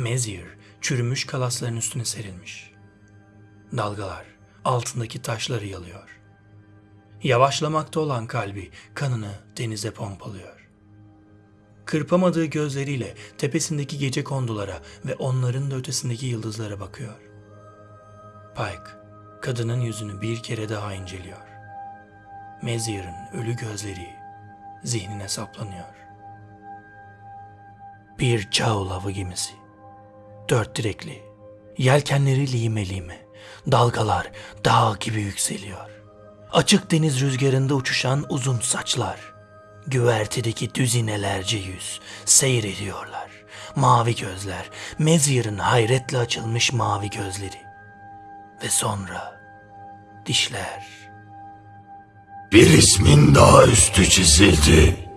Mezir çürümüş kalasların üstüne serilmiş. Dalgalar altındaki taşları yalıyor. Yavaşlamakta olan kalbi kanını denize pompalıyor. Kırpamadığı gözleriyle tepesindeki gece kondulara ve onların da ötesindeki yıldızlara bakıyor. Pike, kadının yüzünü bir kere daha inceliyor. Mezir'in ölü gözleri zihnine saplanıyor. Bir Çağıl avı gemisi. Dört direkli. Yelkenleri lime lime. Dalgalar dağ gibi yükseliyor. Açık deniz rüzgarında uçuşan uzun saçlar. Güvertedeki düzinelerce yüz seyrediyorlar. Mavi gözler, Mezir'in hayretle açılmış mavi gözleri. Ve sonra dişler. Bir ismin daha üstü çizildi.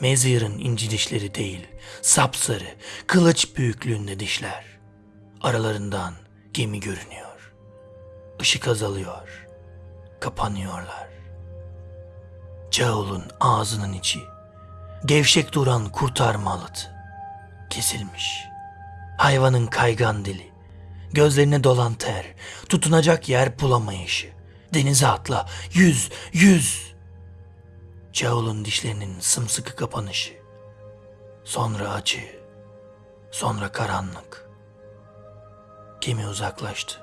Mezir'in inci dişleri değil, sapsarı, kılıç büyüklüğünde dişler. Aralarından gemi görünüyor. Işık azalıyor. Kapanıyorlar. Caul'un ağzının içi, gevşek duran kurtarma alıtı, kesilmiş. Hayvanın kaygan dili, gözlerine dolan ter, tutunacak yer bulamayışı. Denize atla, yüz, yüz. Caul'un dişlerinin sımsıkı kapanışı. Sonra acı. Sonra karanlık. Gemi uzaklaştı.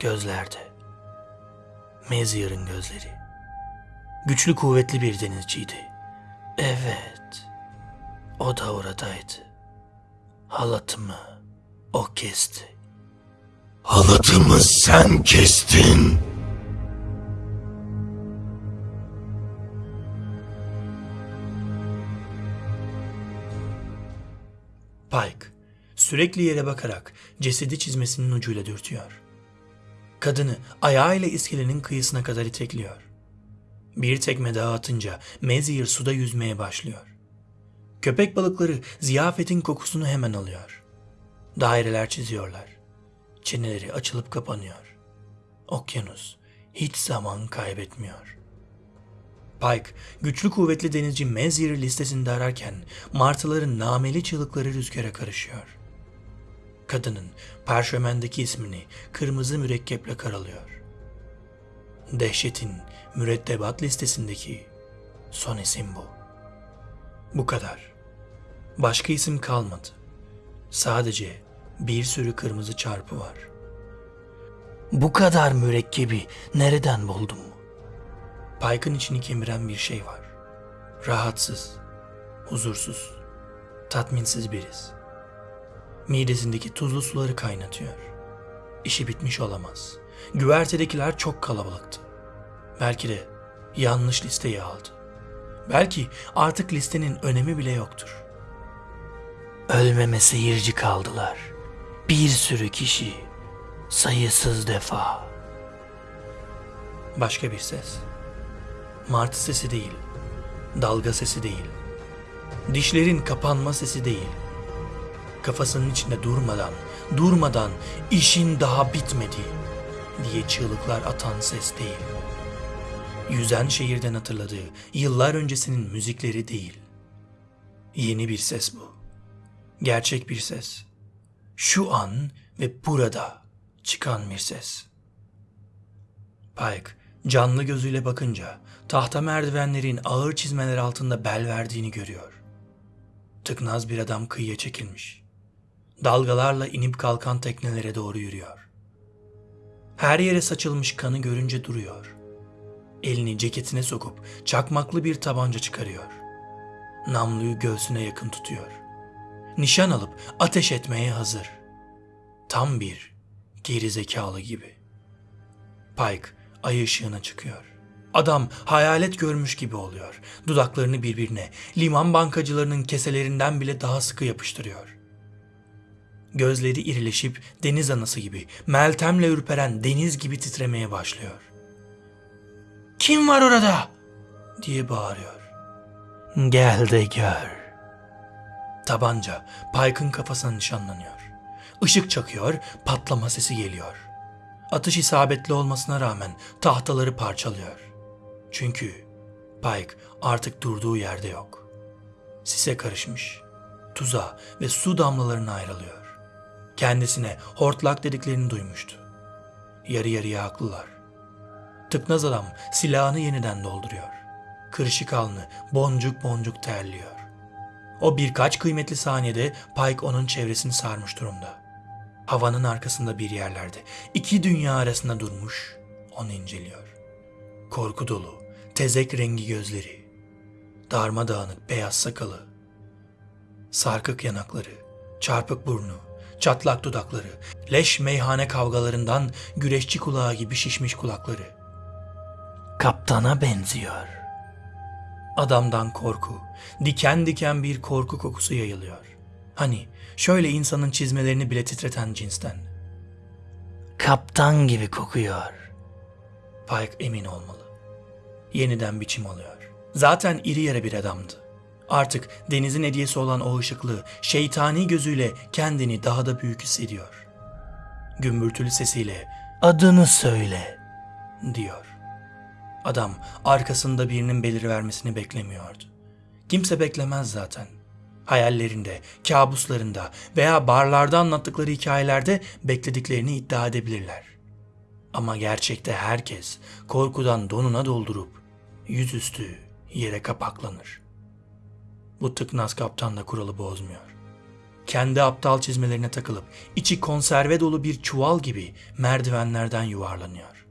Gözlerde. Mezier'in gözleri. Güçlü kuvvetli bir denizciydi. Evet. O da oradaydı. Halatımı o kesti. Halatımı sen kestin. Pike sürekli yere bakarak cesedi çizmesinin ucuyla dürtüyor. Kadını ayağıyla iskelenin kıyısına kadar itekliyor. Bir tekme daha atınca Mezir suda yüzmeye başlıyor. Köpek balıkları ziyafetin kokusunu hemen alıyor. Daireler çiziyorlar. Çeneleri açılıp kapanıyor. Okyanus hiç zaman kaybetmiyor. Pike, güçlü kuvvetli denizci Mezir listesinde ararken martıların nameli çığlıkları rüzgara karışıyor. Kadının parşömendeki ismini kırmızı mürekkeple karalıyor. Dehşetin mürettebat listesindeki son isim bu. Bu kadar. Başka isim kalmadı. Sadece bir sürü kırmızı çarpı var. Bu kadar mürekkebi nereden buldum? Pike'ın içini kemiren bir şey var. Rahatsız, huzursuz, tatminsiz biriz. Midesindeki tuzlu suları kaynatıyor. İşi bitmiş olamaz. Güvertedekiler çok kalabalıktı. Belki de yanlış listeyi aldı. Belki artık listenin önemi bile yoktur. Ölmeme seyirci kaldılar. Bir sürü kişi, sayısız defa. Başka bir ses. Martı sesi değil, dalga sesi değil, dişlerin kapanma sesi değil. Kafasının içinde durmadan, durmadan işin daha bitmedi diye çığlıklar atan ses değil. Yüzen şehirden hatırladığı yıllar öncesinin müzikleri değil. Yeni bir ses bu. Gerçek bir ses. Şu an ve burada çıkan bir ses. Pike canlı gözüyle bakınca tahta merdivenlerin ağır çizmeler altında bel verdiğini görüyor. Tıknaz bir adam kıyıya çekilmiş. Dalgalarla inip kalkan teknelere doğru yürüyor. Her yere saçılmış kanı görünce duruyor. Elini ceketine sokup çakmaklı bir tabanca çıkarıyor. Namluyu göğsüne yakın tutuyor. Nişan alıp ateş etmeye hazır. Tam bir gerizekalı gibi. Pike ay ışığına çıkıyor. Adam hayalet görmüş gibi oluyor. Dudaklarını birbirine, liman bankacılarının keselerinden bile daha sıkı yapıştırıyor. Gözleri irileşip deniz anası gibi, Meltem'le ürperen deniz gibi titremeye başlıyor. Kim var orada? diye bağırıyor. Gel de gör. Tabanca Pike'ın kafasına nişanlanıyor. Işık çakıyor, patlama sesi geliyor. Atış isabetli olmasına rağmen tahtaları parçalıyor. Çünkü Pike artık durduğu yerde yok. Sise karışmış. Tuza ve su damlalarına ayrılıyor. Kendisine hortlak dediklerini duymuştu. Yarı yarıya haklılar. Tıknaz adam silahını yeniden dolduruyor. Kırışık alnı boncuk boncuk terliyor. O birkaç kıymetli saniyede Pike onun çevresini sarmış durumda. Havanın arkasında bir yerlerde iki dünya arasında durmuş onu inceliyor. Korku dolu, tezek rengi gözleri, darmadağınık beyaz sakalı, sarkık yanakları, çarpık burnu, çatlak dudakları, leş meyhane kavgalarından güreşçi kulağı gibi şişmiş kulakları. Kaptana benziyor. Adamdan korku, diken diken bir korku kokusu yayılıyor. Hani şöyle insanın çizmelerini bile titreten cinsten. Kaptan gibi kokuyor. Pike emin olmalı. Yeniden biçim alıyor. Zaten iri yere bir adamdı. Artık denizin hediyesi olan o ışıklı, şeytani gözüyle kendini daha da büyük hissediyor. Gümbürtülü sesiyle adını söyle diyor. Adam arkasında birinin belirivermesini beklemiyordu. Kimse beklemez zaten. Hayallerinde, kabuslarında veya barlarda anlattıkları hikayelerde beklediklerini iddia edebilirler. Ama gerçekte herkes korkudan donuna doldurup yüzüstü yere kapaklanır. Bu tıknaz kaptan da kuralı bozmuyor. Kendi aptal çizmelerine takılıp içi konserve dolu bir çuval gibi merdivenlerden yuvarlanıyor.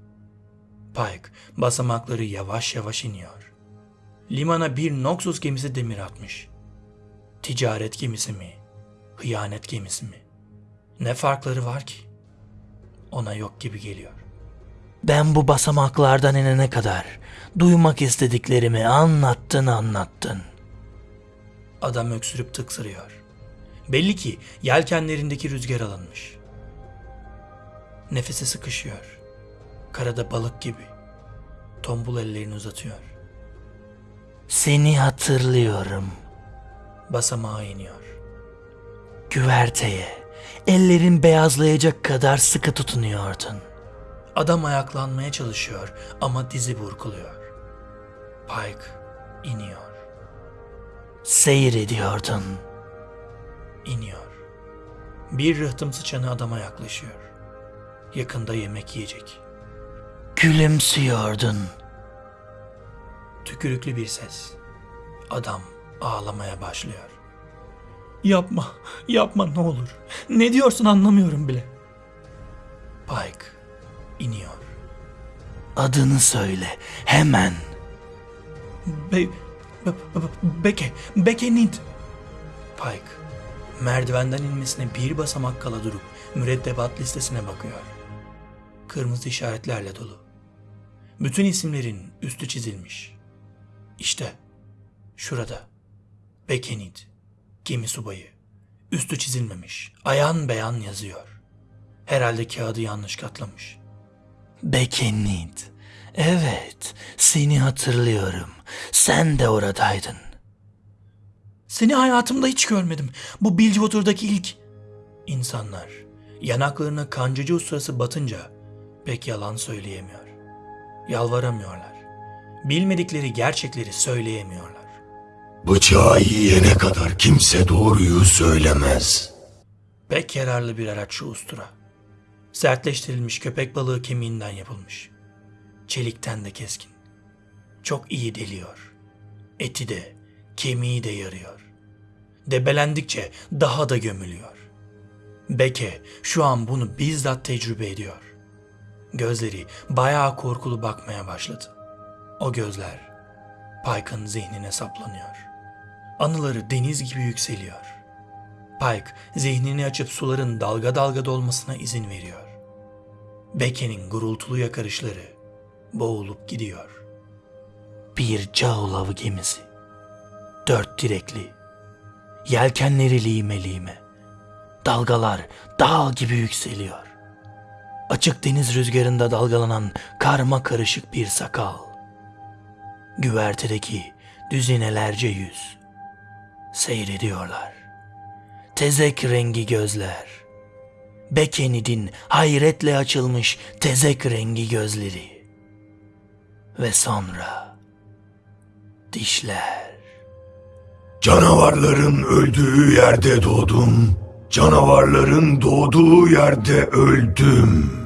Pike basamakları yavaş yavaş iniyor. Limana bir Noxus gemisi demir atmış. Ticaret gemisi mi? Hıyanet gemisi mi? Ne farkları var ki? Ona yok gibi geliyor. Ben bu basamaklardan inene kadar duymak istediklerimi anlattın anlattın. Adam öksürüp tıksırıyor. Belli ki yelkenlerindeki rüzgar alınmış. Nefesi sıkışıyor. Karada balık gibi. Tombul ellerini uzatıyor. Seni hatırlıyorum. Basamağa iniyor. Güverteye, ellerin beyazlayacak kadar sıkı tutunuyordun. Adam ayaklanmaya çalışıyor ama dizi burkuluyor. Pike iniyor. Seyrediyordun. İniyor. Bir rıhtım sıçanı adama yaklaşıyor. Yakında yemek yiyecek. Gülümsüyordun. Tükürüklü bir ses. Adam ağlamaya başlıyor. Yapma, yapma ne olur. Ne diyorsun anlamıyorum bile. Pike iniyor. Adını söyle, hemen. Be, be, be- Beke, Beke Nid. Pike, merdivenden inmesine bir basamak kala durup mürettebat listesine bakıyor. Kırmızı işaretlerle dolu. Bütün isimlerin üstü çizilmiş. İşte, şurada. Bekenid, gemi subayı. Üstü çizilmemiş, ayan beyan yazıyor. Herhalde kağıdı yanlış katlamış. Bekenid, evet, seni hatırlıyorum. Sen de oradaydın. Seni hayatımda hiç görmedim. Bu Bilgewater'daki ilk... İnsanlar yanaklarına kancıcı ustası batınca pek yalan söyleyemiyor. Yalvaramıyorlar. Bilmedikleri gerçekleri söyleyemiyorlar. Bıçağı yiyene kadar kimse doğruyu söylemez. Pek yararlı bir araç şu ustura. Sertleştirilmiş köpek balığı kemiğinden yapılmış. Çelikten de keskin. Çok iyi deliyor. Eti de, kemiği de yarıyor. Debelendikçe daha da gömülüyor. Beke şu an bunu bizzat tecrübe ediyor. Gözleri bayağı korkulu bakmaya başladı. O gözler Pike'ın zihnine saplanıyor. Anıları deniz gibi yükseliyor. Pike zihnini açıp suların dalga dalga dolmasına izin veriyor. Beke'nin gurultulu yakarışları boğulup gidiyor. Bir Caul avı gemisi. Dört direkli. Yelkenleri lime lime. Dalgalar dağ gibi yükseliyor. Açık deniz rüzgarında dalgalanan karma karışık bir sakal. Güvertedeki düzinelerce yüz. Seyrediyorlar. Tezek rengi gözler. Bekenid'in hayretle açılmış tezek rengi gözleri. Ve sonra Dişler. Canavarların öldüğü yerde doğdum. Canavarların doğduğu yerde öldüm.